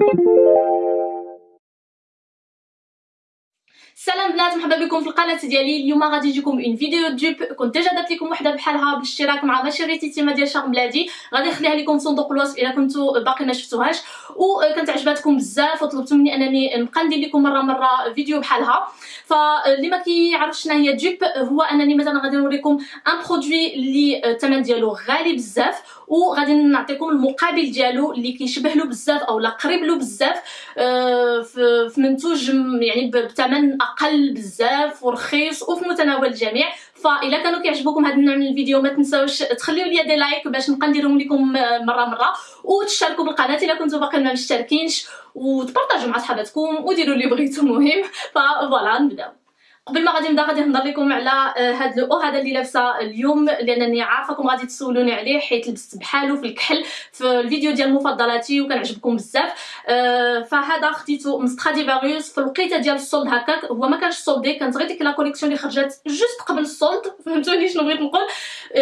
Thank you. سلام بنات مرحبا بكم في القناة ديالي. اليوم غادي نجيكم une vidéo dupe كنت déjà درت لكم وحدة بحالها بالاشتراك مع بشريتي تيما ديال شهر بلادي. غادي نخليها لكم في صندوق الوصف إلا كنتو باقي ما شفتوهاش. وكانت عجباتكم بزاف وطلبتوا مني أنني نبقى ندير لكم مرة مرة فيديو بحالها. فاللي ما كيعرفش شنو هي dupe هو أنني مثلا غادي نوريكم un produit اللي الثمن ديالو غالي بزاف. وغادي نعطيكم المقابل ديالو اللي كيشبه له بزاف أو لا قريب له بزاف. آه، في منتوج يعني بثمن أقل بزاف ورخيص وفي متناول الجميع. فاذا كانوا كيعجبوكم هذا النوع من الفيديو ما تنساوش تخليو لي des likes باش نبقى نديرهم لكم مرة مرة. وتشاركوا بالقناة إلا كنتو باقي ما مشتركينش. وتبارطاجوا مع صحاباتكم وديروا اللي بغيتو المهم voilà نبداو. قبل ما غادي نبدا غادي نهضر لكم على هذا le haut هذا اللي لابسه اليوم لأنني عارفاكم غادي تسولوني عليه حيت لبست بحالو في الكحل في الفيديو ديال مفضلاتي وكنعجبكم بزاف. أه فهذا خديته من Stradivarius في الوقيته ديال ال soldes هكاك. هو ما كانش soldé كانت غير ديك la collection اللي خرجت juste قبل ال soldes فهمتوني شنو بغيت نقول؟ أه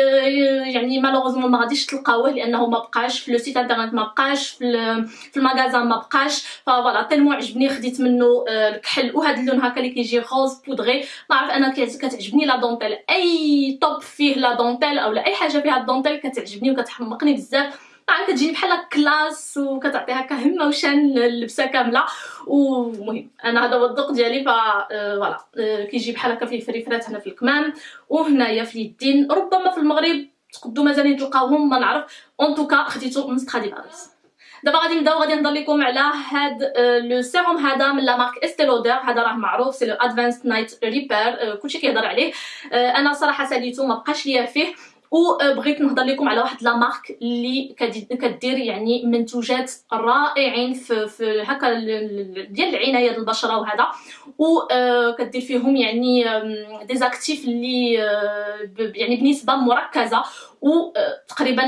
يعني malheureusement ما غاديش تلقاوه لأنه ما بقاش في le site internet ما بقاش في, في ال magasin ما بقاش. voilà tellement عجبني خديت منه الكحل. وهذا اللون هكا اللي كيجي rose poudré بوغي نعرف أنا كتعجبني la dentelle أي توب فيه la dentelle اولا أي حاجة فيها الدونتيل كتعجبني وكتحمقني بزاف. نعرف كتجيني بحال classe وكتعطي هكا همة وشان اللبسة كاملة. ومهم أنا هذا هو الذوق ديالي ف آه، voilà آه، كيجي بحال هكا فيه فريفرات هنا في الكمام وهنايا في اليدين ربما في المغرب تقدو مازال تلقاوهم ما نعرف. en tout cas خديتو من Stradivarius دابا غادي نبداو غادي نهضر لكم على هاد le sérum هذا من la marque Estée Lauder هذا راه معروف c'est le Advanced Night Repair كلشي كيهضر عليه. أنا صراحة ساليتو ما بقاش ليا فيه. وبغيت نهضر لكم على واحد la marque اللي كدير يعني منتوجات رائعين في, في هكا ديال العناية ديال البشرة وهذا. وكدير فيهم يعني des actifs اللي يعني بنسبة مركزة. وتقريبا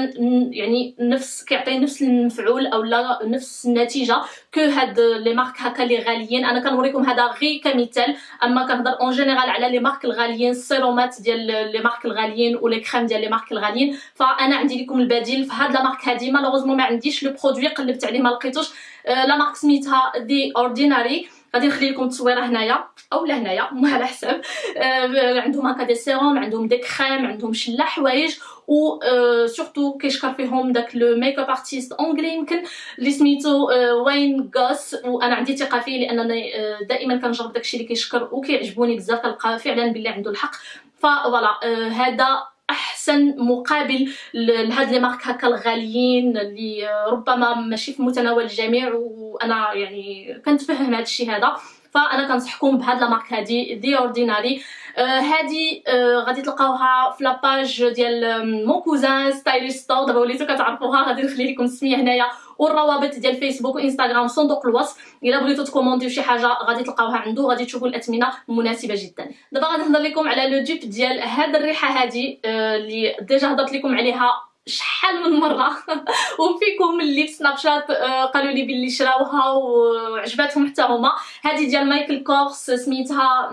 يعني نفس كيعطي نفس المفعول أو لا نفس النتيجة que هاد les marques هكا لي غاليين. أنا كنوريكم هذا غير كمثال أما كنهضر en général على les marques الغاليين السيرومات ديال les marques الغاليين و les crèmes ديال les marques الغاليين. فأنا عندي لكم البديل. في هاد la marque هادي malheureusement ما عنديش. le produit قلبت عليه ما لقيتوش. la marque سميتها The Ordinary غادي نخلي لكم التصويره هنايا أو لا هنايا على حساب. آه عندهم هكا des sérums عندهم des crèmes عندهم شلا حوايج و surtout كيشكر فيهم داك le make up artist anglais يمكن اللي سميتو Wayne Goss وأنا عندي ثقة فيه لأنني دائما كنجرب داكشي اللي كيشكر وكيعجبوني بزاف كنلقى فعلا باللي عنده الحق. voilà هذا أحسن مقابل لهاد les marques هكا الغاليين اللي ربما ماشي في متناول الجميع وأنا يعني كنتفهم هذا الشيء هذا. فانا كنصحكم بهاد la marque هادي The Ordinary آه هادي آه غادي تلقاوها في la page ديال Mon cousin styliste دابا وليتو كتعرفوها غادي نخلي لكم السمية هنايا. والروابط ديال فيسبوك وانستغرام صندوق الوصف. إلا بغيتو تكومونديو شي حاجة غادي تلقاوها عنده غادي تشوفوا الأثمنة مناسبة جدا. دابا غادي نهضر لكم على le dupe ديال هاد الريحة هادي آه اللي déjà هضرت لكم عليها شحال من مرة؟ وفيكم اللي في سناب شات آه، قالوا لي باللي شراوها وعجباتهم حتى هما. هذه ديال Michael Kors سميتها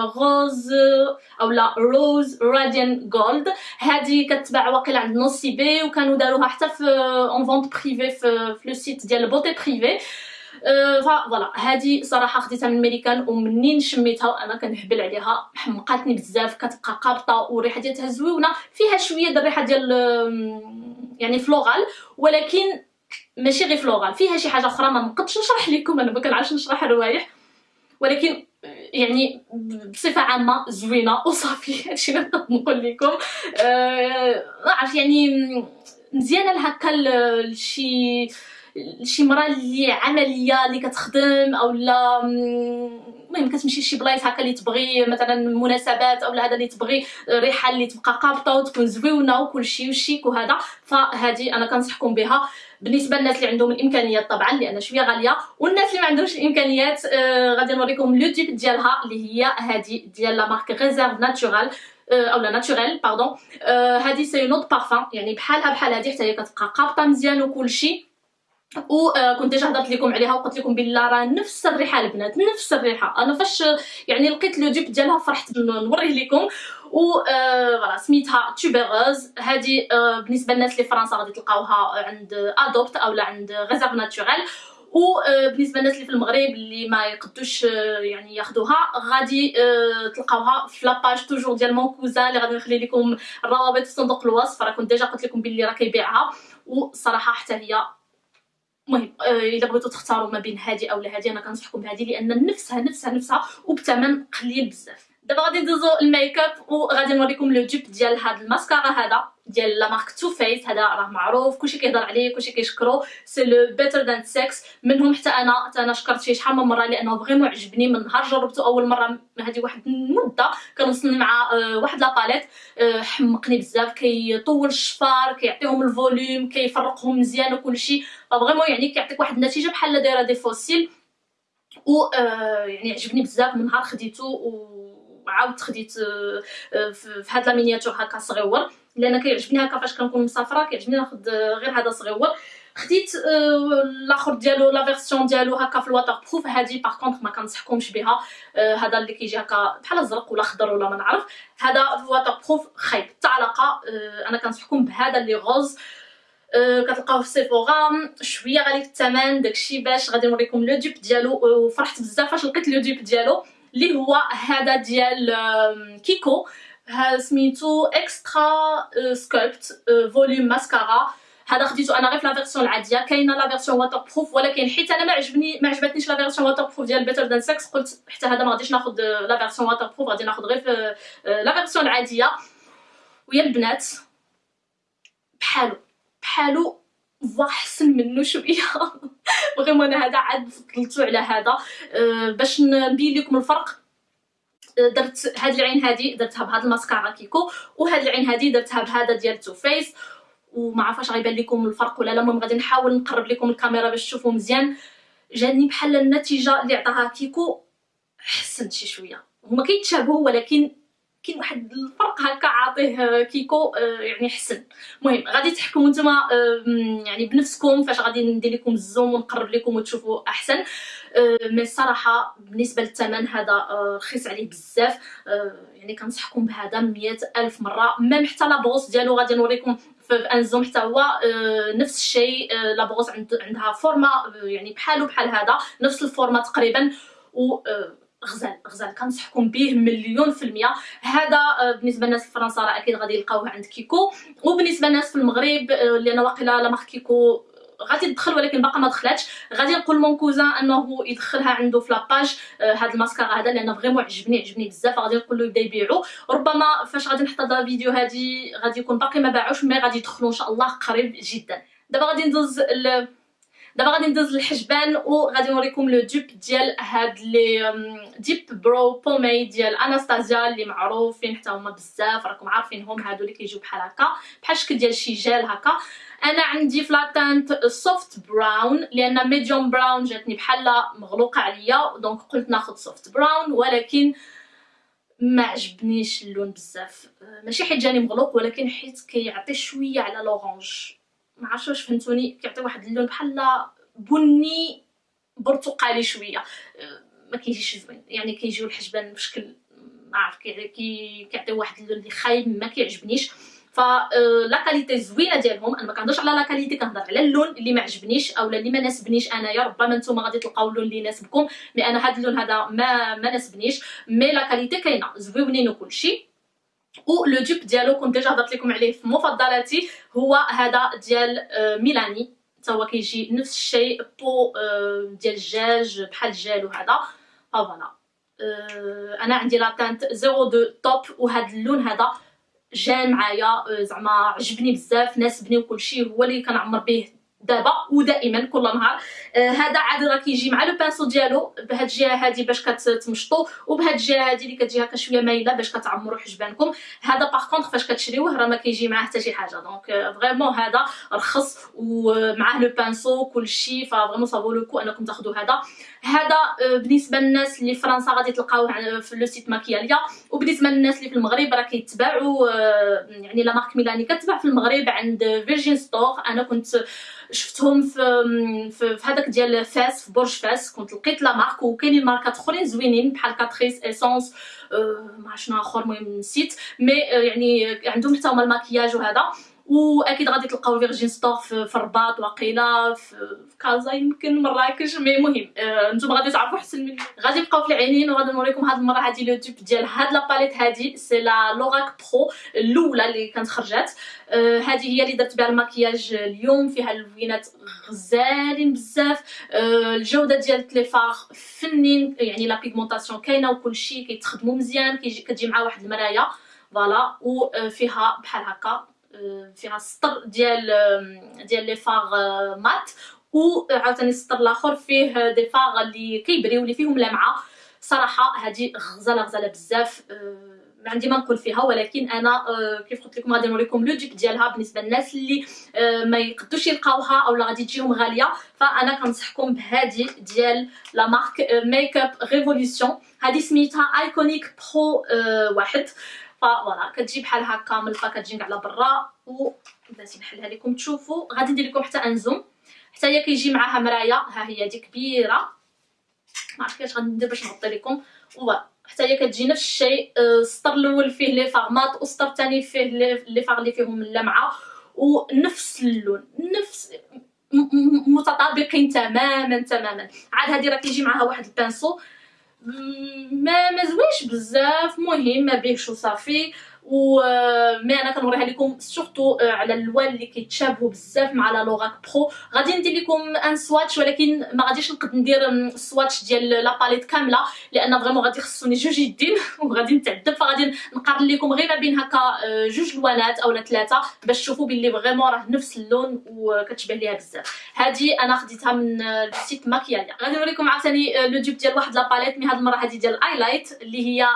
Rose أو لا Rose Radiant Gold هذه كتباع واقيلا عند بي وكانوا داروها حتى في en vente privée في, le site ديال Beauté Privée voilà. هذه صراحة خديتها من ميريكان ومنين شميتها أنا كنهبل عليها. حمقاتني بزاف كتبقى قابطة والريحة ديالها زويونة. فيها شوية د الريحة ديال يعني floral ولكن ماشي غير floral. فيها شي حاجة أخرى ما نقدش نشرح لكم أنا ما كنعرفش نشرح الروايح ولكن يعني بصفة عامة زوينة. وصافي هادشي اللي نقدر نقول لكم. أه عرف يعني مزيانة لهكا لشي شي مرا اللي عملية اللي كتخدم أو لا المهم كتمشي شي بلايص هكا اللي تبغي مثلا مناسبات أو هذا اللي تبغي ريحة اللي تبقى قابطة وتكون زويونه وكلشي وشيك وهذا. فهذه أنا كنصحكم بها بالنسبة للناس اللي عندهم الإمكانيات طبعا لأن شوية غالية. والناس اللي ما عندهمش الإمكانيات آه غادي نوريكم le dupe ديالها اللي هي هذه ديال la marque Réserve Naturelle أو لا Naturelle pardon هذه c'est une eau de parfum يعني بحالها بحال هذه حتى هي كتبقى قابطة مزيان وكلشي وكنت déjà هضرت لكم عليها وقلت لكم بالله راه نفس الريحة البنات نفس الريحة. أنا فاش يعني لقيت le dupe ديالها فرحت نوريه لكم. و voilà سميتها Tubéreuse هذه بالنسبة للناس اللي فرنسا غادي تلقاوها عند Adopt اولا عند Réserve Naturelle وبالنسبه للناس اللي في المغرب اللي ما يقدوش يعني ياخذوها غادي تلقاوها في la page toujours ديال mon cousin اللي غادي نخلي لكم الروابط في صندوق الوصف. راه كنت déjà قلت لكم باللي راه كيبيعها. وصراحه حتى هي المهم الا بغيتو تختاروا ما بين هذه أو هذه أنا كنصحكم بهذه لأن نفسها نفسها نفسها وبثمن قليل بزاف. دابا غادي ندوزو ال make up وغادي نوريكم le دوب ديال هاد الماسكارا هذا ديال la marque Too Faced هذا راه معروف. كلشي كيهضر عليه كلشي كيشكرو. c'est le Better Than Sex منهم حتى أنا حتى أنا شكرت فيه شحال من مرة لأنه vraiment عجبني. من نهار جربته أول مرة هذه واحد المدة كنوصلني مع آه، واحد la palette آه، حمقني بزاف. كيطول الشفار كيعطيهم ال volume كيفرقهم مزيان وكلشي vraiment يعني كيعطيك واحد النتيجة بحال دايره des faux cils. و آه، يعني عجبني بزاف. من نهار خديته وعاودت خديت في هاد la miniature هكا صغيور. لأن كيعجبني هكا فاش كنكون مسافرة كيعجبني ناخذ غير هذا صغيور. خديت الآخر ديالو la version ديالو هكا في ال waterproof هادي par contre ما كنصحكمش بها هذا اللي كيجي هكا بحال ازرق ولا خضر ولا ما نعرف. هذا في ال waterproof خايب. حتى علاقة أنا كنصحكم بهذا اللي rose. كتلقاوه في Sephora شوية غالي الثمن داكشي باش غادي نوريكم le dupe ديالو. وفرحت بزاف فاش لقيت le dupe ديالو. اللي هو هذا ديال Kiko. سميتو Extra Sculpt Volume Mascara هذا خديتو أنا غير في la version العادية. كاينة la version waterproof ولكن حيت أنا ما عجبني ما عجبتنيش la version waterproof ديال Better Than Sex قلت حتى هذا ما غاديش ناخذ la version waterproof غادي ناخذ غير في la version العادية. ويا البنات بحالو بحالو أحسن منه شوية. vraiment أنا هذا عاد فضلتو على هذا. باش نبين لكم الفرق. درت هاد العين هادي درتها بهاد ال mascara Kiko وهاد العين هادي درتها بهذا ديال Too Faced. وما عرفاش غيبان لكم الفرق ولا لا. المهم غادي نحاول نقرب لكم الكاميرا باش تشوفوا مزيان. جاني بحال النتيجة اللي عطاها Kiko حسنت شي شوية. هما كيتشابهوا ولكن كاين واحد الفرق هكا عاطيه Kiko آه، يعني حسن. المهم غادي تحكموا نتوما يعني بنفسكم فاش غادي ندير لكم ال zoom ونقرب لكم وتشوفوا أحسن. mais الصراحه بالنسبة للثمن هذا آه، رخيص عليه بزاف. آه، يعني كنصحكم بهذا مية ألف مرة. même حتى la brosse ديالو غادي نوريكم في un zoom حتى هو نفس الشيء la brosse عندها فورما يعني بحالو بحال هذا نفس الفورما تقريبا. و غزال غزال. كنصحكم به مليون في المية. هذا آه، بالنسبة للناس في فرنسا راه أكيد غادي يلقاوه عند Kiko. وبالنسبة للناس في المغرب آه، اللي أنا واقيلا la marque Kiko غادي تدخل ولكن باقا ما دخلاتش. غادي نقول mon cousin أنه يدخلها عنده في la page آه هاد الماسكارا هذا لأن vraiment عجبني عجبني بزاف. غادي نقول له يبدأ يبيعو. ربما فاش غادي نحط هذا الفيديو هادي غادي يكون باقي ما باعوش mais غادي يدخلوا إن شاء الله قريب جدا. دابا غادي ندوز دابا غادي ندوز للحجبان وغادي نوريكم le dupe ديال هاد les Dipbrow Pomade ديال أناستازيا اللي معروفين حتى هما بزاف راكم عارفينهم هادو اللي كيجيو بحال هكا. بحال الشكل ديال شي جيل هكا. أنا عندي في la teinte Soft Brown لأن Medium Brown جاتني بحال مغلوقة عليا donc قلت ناخذ Soft Brown ولكن ما عجبنيش اللون بزاف. ماشي حيت جاني مغلوق ولكن حيت كيعطي شوية على l'orange ما عرفتش واش فهمتوني كيعطي واحد اللون بحال بني برتقالي شوية. ما كيجيش يعني كيجيو الحجبان بشكل ما عرف كي كيعطي واحد اللون اللي خايب ما كيعجبنيش. ف la qualité زوينة ديالهم. أنا ما كنهضرش على la qualité كنهضر على اللون اللي ما عجبنيش اولا اللي ما ناسبنيش انايا ربما نتوما غادي تلقاو اللون اللي يناسبكم. mais أنا هذا اللون هذا ما ما ناسبنيش. mais la qualité كاينة زوينين وكلشي. و le dupe ديالو كنت déjà هضرت لكم عليه في مفضلاتي هو هذا ديال آه، Milani. حتى هو كيجي نفس الشيء pot آه، ديال الزجاج بحال الجال وهذا. voilà. آه، أنا عندي la teinte 02 taupe وهذا اللون هذا جا معايا. زعما عجبني بزاف ناسبني وكلشي. هو اللي كنعمر به دابا ودائما كل نهار. آه عاد راه كيجي مع le pinceau ديالو بهاد الجهة هادي باش كتمشطو وبهاد الجهة هادي اللي كتجي هكا شوية مايلة باش كتعمروا حجبانكم. هذا par contre فاش كتشريوه راه ما كيجي معاه حتى شي حاجة. donc vraiment هذا رخص ومعاه le pinceau كلشي. ف vraiment ça vaut le coup انكم تاخذوا هذا. هذا آه، بالنسبة للناس اللي فرنسا غادي تلقاوه في le site Maquillalia. وبالنسبه للناس اللي في المغرب راه كيتباعوا آه، يعني la marque Milani كتباع في المغرب عند Virgin Store أنا كنت شفتهم في في, في هذاك ديال فاس في برج فاس كنت لقيت la marque وكاينين ماركات أخرين زوينين بحال Catrice Essence أه ما شنو آخر المهم نسيت. mais يعني عندهم حتى هما الماكياج وهذا. واكيد غادي تلقاو Virgin Store في الرباط واقيلا في كازا يمكن مراكش mais مهم. آه نتوما غادي تعرفوا احسن مني. غادي نبقاو في العينين وغادي نوريكم هاد المرة هادي le dupe ديال هاد la palette هادي. c'est la Lorac Pro الأولى اللي كانت خرجت آه هادي هي اللي درت بها المكياج اليوم فيها اللوينات غزالين بزاف. آه الجودة ديال les fards فنين يعني la pigmentation كاينة وكلشي كيتخدموا مزيان كتجي مع واحد المرايه voilà وفيها بحال هكا فيها السطر ديال ديال les fards mats. و عاوتاني السطر الآخر فيه دي فاغ اللي كيبريو اللي فيهم لمعة. صراحة هذه غزالة غزالة بزاف. ما عندي ما نقول فيها ولكن أنا كيف قلت لكم غادي نوريكم les dupes ديالها بالنسبة للناس اللي ما يقدوش يلقاوها اولا غادي تجيهم غالية. فأنا كنصحكم بهذه ديال la marque Makeup هذه سميتها Iconic Pro واحد. voilà كتجي بحال هكا ملفه كتجي على برا. و بلاتي نحلها لكم تشوفوا غادي ندير لكم حتى un zoom. حتى هي كيجي معاها مرايه ها هي دي كبيرة. ما عرفت كيفاش غندير باش نغطي لكم. حتى هي كتجي نفس الشيء السطر الأول فيه les fards mats والسطر الثاني فيه les fards اللي فيهم اللمعة. ونفس اللون نفس متطابقين تماما تماما. عاد هذه راه كيجي معاها واحد ال pinceau ما زوينش بزاف. مهم ما بيهش وصافي. و mais أنا كنوريها لكم surtout على الالوان اللي كيتشابهوا بزاف مع la Lorac Pro غادي ندير لكم un swatch ولكن ما غاديش نقد ندير ال swatch ديال la palette كاملة لأن vraiment غادي يخصوني جوج يدين وغادي نتعذب فغادي نقارن لكم غير ما بين هكا جوج لوانات اولا ثلاثة باش تشوفوا باللي vraiment راه نفس اللون وكتشبه ليها بزاف. هذه أنا خديتها من ال site ماكياليا غادي نوريكم عاوتاني le dupe ديال واحد la palette mais هاد المرة هذه ديال ال highlight اللي هي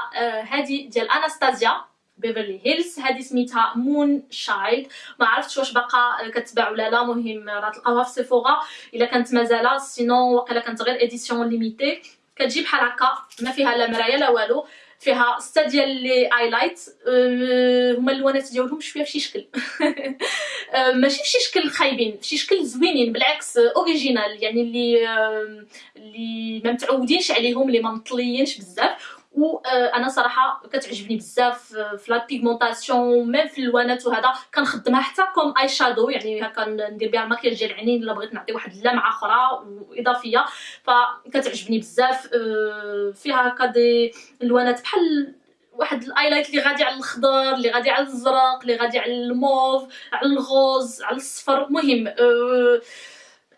هذه ديال Anastasia Beverly Hills هذه سميتها Moon Child ما عرفتش واش باقا كتباع ولا لا. مهم راه تلقاوها في Sephora إلا كانت مازال sinon واقيلا كانت غير édition limitée كتجي بحال هكا. ما فيها لا مرايه لا والو. فيها سته ديال les highlights أه هما اللوانات ديالهم شوية فشي شكل. أه ماشي فشي شكل خايبين. فشي شكل زوينين. بالعكس original يعني اللي أه اللي ما متعودينش عليهم اللي ما مطليينش بزاف. وأنا صراحة كتعجبني بزاف في la pigmentation même في الوانات وهذا كنخدمها حتى comme eye shadow يعني هكا ندير بها الماكياج ديال العينين إلا بغيت نعطي واحد اللمعة أخرى اضافيه فكتعجبني بزاف فيها هكا دي الوانات بحال واحد ال highlight اللي غادي على الخضر اللي غادي على الزرق اللي غادي على الموف على ال rose على الصفر. مهم أه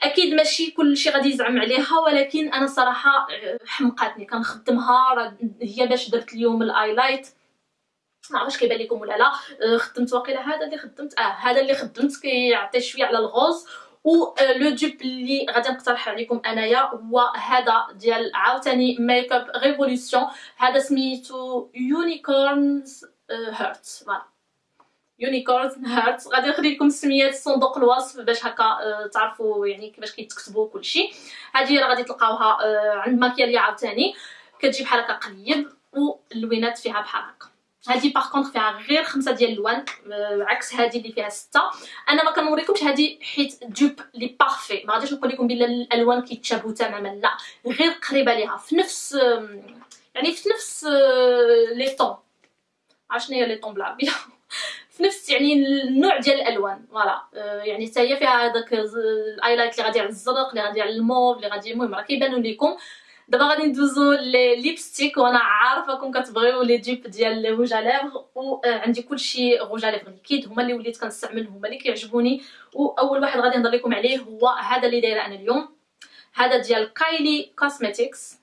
أكيد ماشي كلشي غادي يزعم عليها ولكن أنا صراحة آه، حمقاتني كنخدمها هي باش درت اليوم ال highlight ما عرفتش كيبان لكم ولا لا. آه، خدمت واقيلا هذا اللي خدمت آه هذا اللي خدمت كيعطي شوية على ال rose و le dupe اللي غادي نقترح عليكم أنايا هو هذا ديال عاوتاني Makeup Revolution هذا سميتو Unicorns Heart voilà. Unicorn Heart غادي نخلي لكم السميات صندوق الوصف باش هكا آه تعرفوا يعني كيفاش كيتكتبوا كلشي هذه راه غادي تلقاوها آه عند ماكياليا عاوتاني. كتجي بحال هكا قليب واللوينات فيها بحال هكا. هذه par contre فيها غير خمسة ديال اللوان آه عكس هذه اللي فيها ستة. أنا ما كنوريكمش هذه حيت dupe les parfaits ما غاديش نقول لكم بلا الألوان كيتشابهوا تماما لا. غير قريبة ليها في نفس يعني في نفس les tons عرفت هي les tons بالعربيه في نفس يعني النوع ديال الالوان voilà. آه يعني حتى هي فيها هذاك ال highlight اللي غادي على الزرق اللي غادي على الموف اللي غادي المهم راه كيبانوا لكم دابا غادي ندوزو les lipsticks وأنا عارفاكم كتبغيو les dupes ديال rouge à lèvres وعندي كلشي rouge à lèvres liquides هما اللي وليت كنستعمل هما اللي كيعجبوني. واول واحد غادي نهضر لكم عليه هو هذا اللي دايرة أنا اليوم. هذا ديال Kylie Cosmetics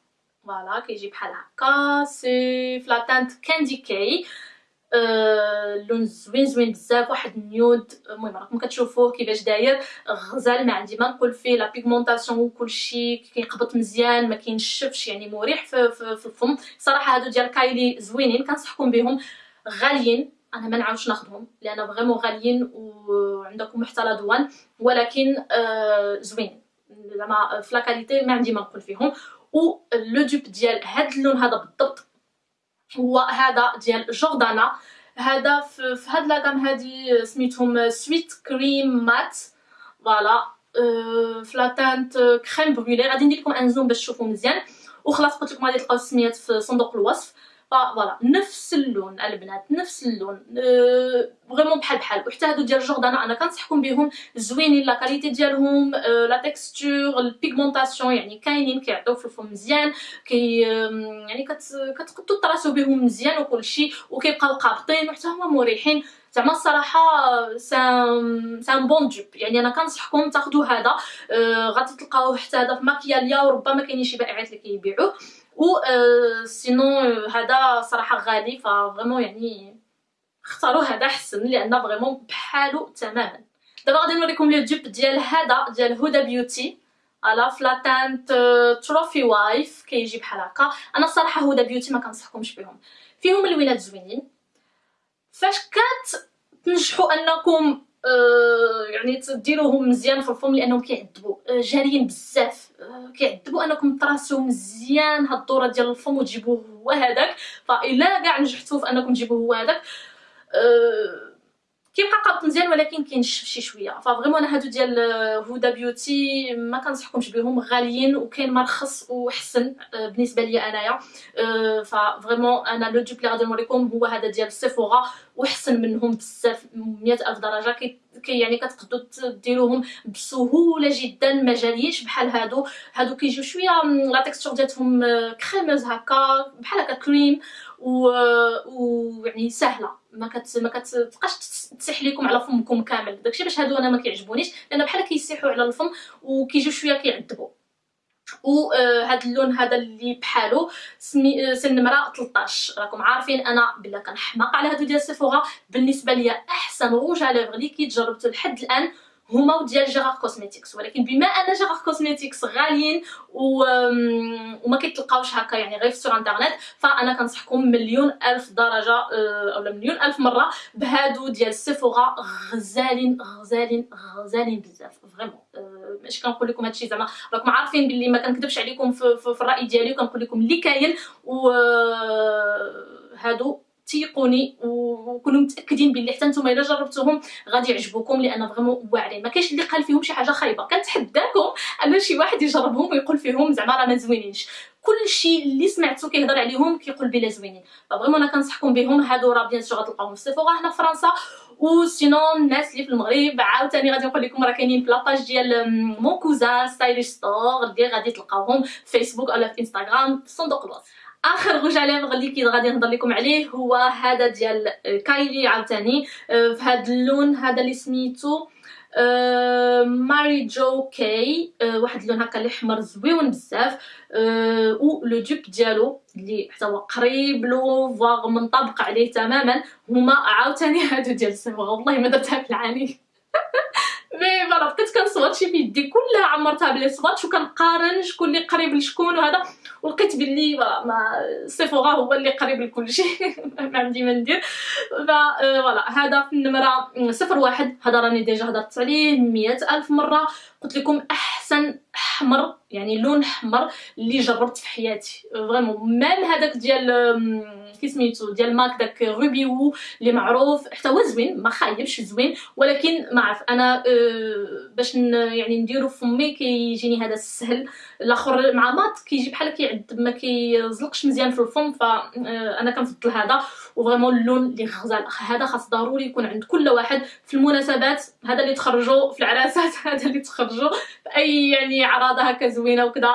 voilà كيجي بحال هكا c'est la teinte Candy K اللون آه، زوين زوين بزاف واحد ال nude. المهم راكم كتشوفوه كيفاش داير. غزال ما عندي ما نقول فيه. la pigmentation وكلشي كيقبط مزيان ما كينشفش يعني مريح في, في, في الفم. صراحة هادو ديال Kylie زوينين كنصحكم بهم. غاليين أنا ما نعاودش ناخذهم لأن vraiment غاليين وعندكم حتى la douane. ولكن آه زوين. زعما في لا ما عندي ما نقول فيهم. و لو ديال هاد اللون هذا بالضبط هو هذا ديال Jordana. هذا في, هاد la gamme هادي سميتهم Sweet Cream Matte voilà ف la teinte Crème Brûlée غادي ندير لكم un zoom باش تشوفوا مزيان. وخلاص قلت لكم غادي تلقاو السميات في صندوق الوصف. voilà نفس اللون البنات نفس اللون. vraiment بحال بحال. وحتى هادو ديال Jordana أنا كنصحكم بهم زوينين la qualité ديالهم la texture ال pigmentation يعني كاينين كيعطيو في الفم مزيان كي يعني كتقدروا تراسو بهم مزيان وكلشي وكيبقاو قابطين وحتى هما مريحين. زعما الصراحة ça c'est un bon dupe يعني أنا كنصحكم تاخذوا هذا آه غادي تلقاوه حتى هذا في ماكياليا وربما كاينين شي بائعات اللي كيبيعوه. و sinon هذا صراحة غالي ف vraiment يعني اختاروا هذا احسن لأن vraiment بحالو تماما دابا غادي نوريكم le dupe ديال هذا ديال Huda Beauty على ف la teinte Trophy Wife كيجي بحال هكا أنا الصراحه Huda Beauty ما كنصحكمش بهم فيهم الوينات زوينين فاش كتنجحوا انكم يعني تديروهم مزيان في الفم لأنهم كيعذبوا. آه جاريين بزاف. آه كيعذبوا أنكم تراسو مزيان هاد الدورة ديال الفم وتجيبوه هو هذاك فإلا كاع نجحتوا في أنكم تجيبوه هو هذاك آه كيبقى قابط مزيان ولكن كينشف شي شوية. ف vraiment أنا هادو ديال Huda Beauty ما كنصحكمش بهم غاليين وكاين مرخص وحسن بالنسبة ليا أنايا. ف vraiment أنا le dupe اللي غادي نوريكم هو هذا ديال Sephora وحسن منهم بزاف مئة ألف درجة. كي يعني كتقدروا ديروهم بسهولة جدا ما جاليش بحال هادو. هادو كيجيو شوية la texture ديالهم crémeuse هكا بحال هكا كريم و ويعني سهلة. ما كت ما كتبقاش تسيح لكم على فمكم كامل. داكشي باش هادو أنا ما كيعجبونيش لأن بحال كيسيحوا على الفم وكيجيو شوية كيعذبوا. وهذا آه اللون هذا اللي بحالو سمي آه سن نمره 13 راكم عارفين أنا بلا كنحماق على هادو ديال Sephora بالنسبة ليا أحسن rouge à lèvres اللي كيتجربتو لحد الآن. هما ديال Gerard Cosmetics ولكن بما أن Gerard Cosmetics غاليين. وما كيتلقاوش هكا يعني غير في إنترنت فأنا كنصحكم مليون ألف درجة آه، أولا مليون ألف مرة بهادو ديال Sephora غزالين غزالين غزالين بزاف vraiment آه، ماشي كنقول لكم هادشي زعما راكم عارفين بلي ما كنكذبش عليكم في, في, في الرأي ديالي وكنقول لكم اللي كاين و هادو تيقوني وكونوا متاكدين بلي حتى نتوما الا جربتوهم غادي يعجبوكم لأن vraiment واعرين ما كاينش اللي قال فيهم شي حاجة خايبه كنتحداكم ان شي واحد يجربهم ويقول فيهم زعما راه ما زوينينش كلشي اللي سمعتو كيهضر عليهم كيقول بلا زوينين ف vraiment أنا كنصحكم بهم هادو راه bien sûr غتلقاوهم في Sephora هنا في فرنسا و sinon الناس اللي في المغرب عاوتاني غادي نقول لكم راه كاينين في la page ديال mon cousin Stylish Store اللي غادي تلقاوهم في فيسبوك ولا في انستغرام في صندوق الوصف آخر غوج على ليفغ اللي كي غادي نهضر لكم عليه هو هذا ديال Kylie عاوتاني. في هذا اللون هذا اللي سميتو Mary Jo K واحد اللون هكا اللي حمر زويون بزاف. و le dupe ديالو اللي حتى هو قريب لو voire منطبق عليه تماما. هما عاوتاني هادو ديال السيفور والله ما درتها في العاني مي فوالا بقيت كنصوت في يدي كلها عمرتها بلي صوات وكنقارن شكون اللي قريب لشكون وهذا ولقيت بلي ما سيفورا هو اللي قريب لكل شيء ما عندي ما ندير فوالا هذا في النمره صفر واحد هذا راني ديجا هضرت عليه مئة الف مره قلت لكم احسن احمر يعني لون أحمر اللي جربت في حياتي. فريمون ميم هذاك ديال كي سميتو ديال MAC داك Ruby Woo اللي معروف. حتى هو زوين ما خايبش زوين. ولكن ما عرف. أنا أه باش يعني نديرو فمي كيجيني هذا السهل. الأخر مع mat كيجي بحال كيعذب ما كيزلقش مزيان في الفم. فانا كنفضل هذا. و vraiment اللون اللي غزال. هذا خاص ضروري يكون عند كل واحد في المناسبات. هذا اللي تخرجوا في العراسات. هذا اللي تخرجوا في أي يعني عراضة هكا زوينة وكذا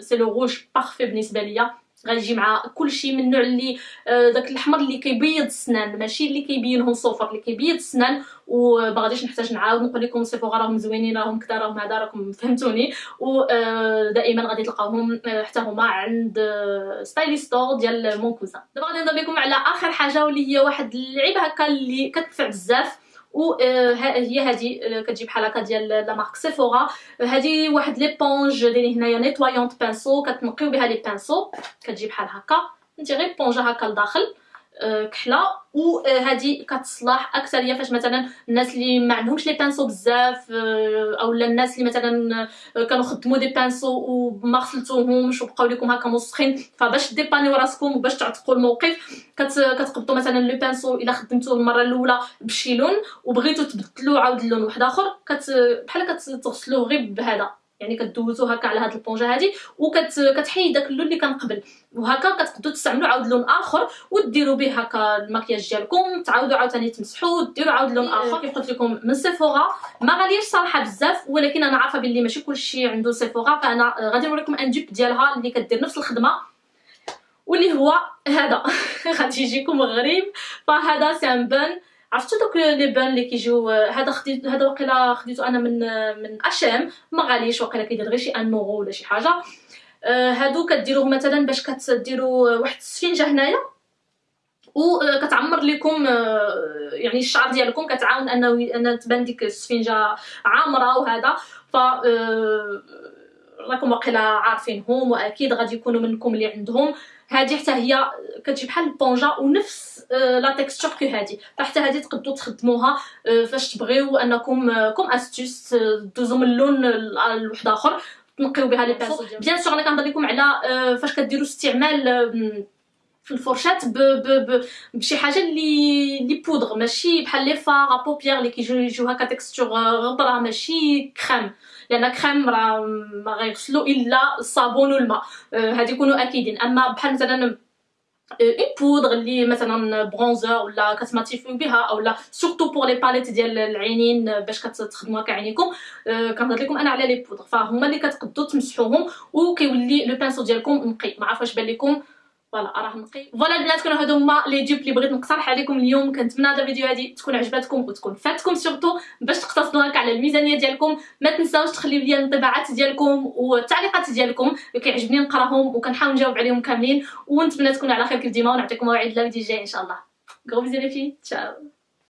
c'est le rouge parfait بالنسبة ليا. غيجي مع كلشي من النوع اللي آه، داك الأحمر اللي كيبيض السنان ماشي اللي كيبينهم صفر اللي كيبيض السنان. وبغاديش نحتاج نعاود نقول لكم صفوا راهم زوينين راهم كذا راهم هذا راكم فهمتوني. ودائما آه، غادي تلقاوهم آه، حتى هما عند Stylish Store ديال mon cousin دابا غادي نهضر لكم على آخر حاجة واللي هي واحد اللعيبة هكا اللي كتنفع بزاف. و هي هذه كتجي بحال هكا ديال la marque Sephora هذه واحد l'éponge دايرين هنايا nettoyante pinceaux كتنقيو بها les pinceaux كتجي بحال هكا انت غير بونجا هكا لداخل كحلة. وهذه كتصلح أكثرية فاش مثلا الناس اللي ما عندهمش les pinceaux بزاف اولا الناس اللي مثلا كانوا خدموا des pinceaux وما غسلتوهمش وبقاو لكم هكا مسخين فباش ديبانيو راسكم وباش تعتقوا الموقف كتقبطوا مثلا le pinceau إلا خدمتوه المرة الأولى بشي لون وبغيتو تبدلوا عاود لون واحد آخر كت بحال كتغسلوه غير بهذا. يعني كدوزو هكا على هاد البونجا هادي وكتحيد داك اللون اللي كان قبل. وهكا كتقدروا تستعملوا عاود لون آخر وديروا به هكا المكياج ديالكم تعاودوا عاوتاني تمسحوا وديروا عاود لون آخر. كيف قلت لكم من سيفورا ما غاليش صراحة بزاف ولكن أنا عارفة باللي ماشي كلشي عنده سيفورا فأنا غادي نوريكم ان دوب ديالها اللي كدير نفس الخدمة واللي هو هذا. غادي يجيكم غريب. فهذا c'est un bun عرفتوا دوك les buns اللي كيجيو هذا خديت هذا وقيلا خديتو أنا من من H&M ما غاليش وقيلا كيدير غير شي un euro ولا شي حاجة. آه، هادو كديروه مثلا باش كتديروا واحد السفنجه هنايا. وكتعمر لكم آه، يعني الشعر ديالكم كتعاون أنه ان تبان ديك السفنجه عامرة وهذا. ف آه، راكم واقيلا عارفينهم وأكيد غادي يكونوا منكم اللي عندهم. هذه حتى هي كتجي بحال البونجا ونفس la texture que هذه فحتى هذه تقدروا تخدموها فاش تبغيو أنكم comme astuce دوزو من اللون لواحد آخر تنقيو بها les pinceaux bien sûr أنا كنهضر لكم على فاش كديروا استعمال في الفرشات ب ب ب بشي حاجة اللي les poudres ماشي بحال les fards à paupières اللي كيجيو يجيو هكا texture poudre ماشي كريم لأن كريم راه ما غيغسلو إلا الصابون والماء هادي يكونوا أكيدين. أما بحال مثلا une poudre اللي مثلا bronzer ولا كتماتيفيو بها اولا surtout pour les palettes ديال العينين باش كتخدموها كعينيكم. كنهضر لكم أنا على les poudres فهما اللي كتقدروا تمسحوهم وكيولي le pinceau ديالكم نقي. ما عرفتش بان لكم voilà راه نقي. voilà البنات كانوا هادو هما les dupes اللي بغيت نقترح عليكم اليوم. كنتمنى هذا الفيديو هادي تكون عجبتكم وتكون فاتكم surtout باش تقتصدوا هكا على الميزانية ديالكم. ما تنساوش تخليو لي الانطباعات ديالكم والتعليقات ديالكم. كيعجبني نقراهم وكنحاول نجاوب عليهم كاملين. ونتمنى تكونوا على خير كيف ديما. ونعطيكم موعد لا فيديو جاي إن شاء الله. غرو لي في تشاو